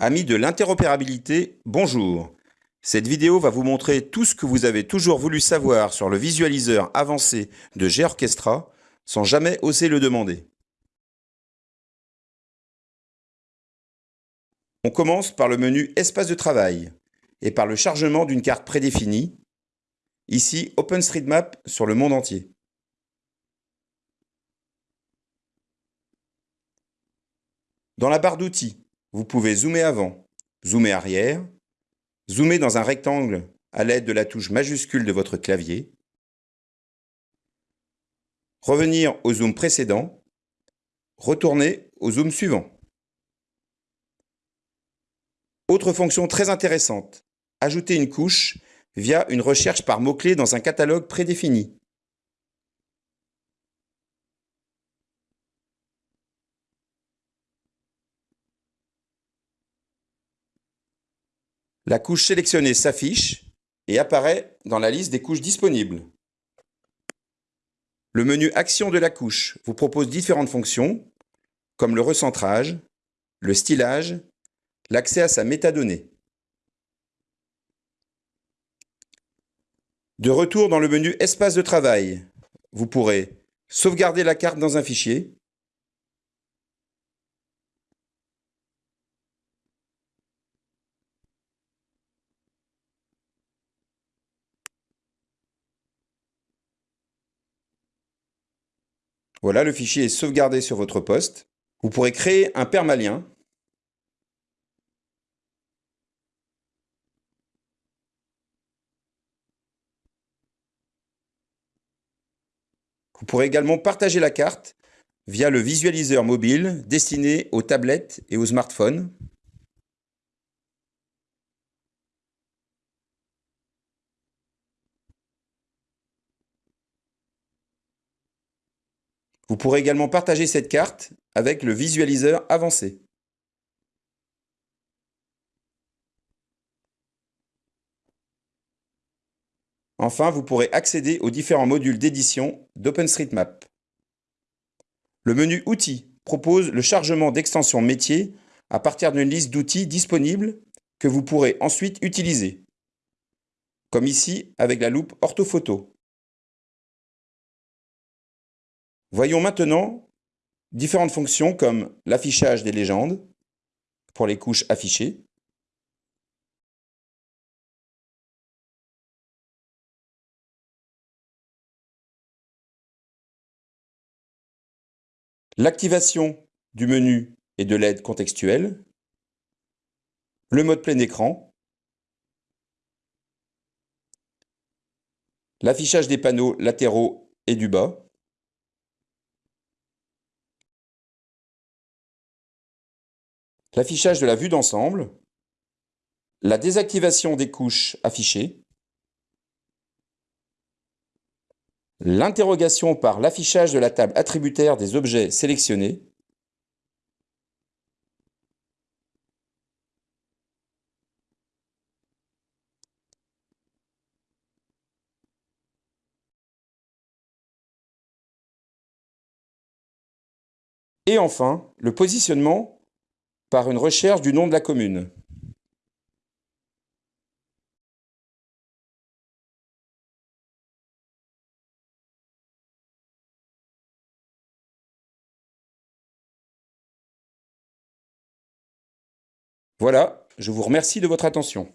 Amis de l'interopérabilité, bonjour. Cette vidéo va vous montrer tout ce que vous avez toujours voulu savoir sur le visualiseur avancé de G-Orchestra sans jamais oser le demander. On commence par le menu Espace de travail et par le chargement d'une carte prédéfinie, ici OpenStreetMap sur le monde entier. Dans la barre d'outils, vous pouvez zoomer avant, zoomer arrière, zoomer dans un rectangle à l'aide de la touche majuscule de votre clavier, revenir au zoom précédent, retourner au zoom suivant. Autre fonction très intéressante, ajouter une couche via une recherche par mots-clés dans un catalogue prédéfini. La couche sélectionnée s'affiche et apparaît dans la liste des couches disponibles. Le menu Action de la couche vous propose différentes fonctions, comme le recentrage, le stylage, l'accès à sa métadonnée. De retour dans le menu Espace de travail, vous pourrez sauvegarder la carte dans un fichier, Voilà, le fichier est sauvegardé sur votre poste. Vous pourrez créer un permalien. Vous pourrez également partager la carte via le visualiseur mobile destiné aux tablettes et aux smartphones. Vous pourrez également partager cette carte avec le visualiseur avancé. Enfin, vous pourrez accéder aux différents modules d'édition d'OpenStreetMap. Le menu Outils propose le chargement d'extensions métiers à partir d'une liste d'outils disponibles que vous pourrez ensuite utiliser, comme ici avec la loupe orthophoto. Voyons maintenant différentes fonctions comme l'affichage des légendes pour les couches affichées, l'activation du menu et de l'aide contextuelle, le mode plein écran, l'affichage des panneaux latéraux et du bas, l'affichage de la vue d'ensemble, la désactivation des couches affichées, l'interrogation par l'affichage de la table attributaire des objets sélectionnés, et enfin le positionnement par une recherche du nom de la commune. Voilà, je vous remercie de votre attention.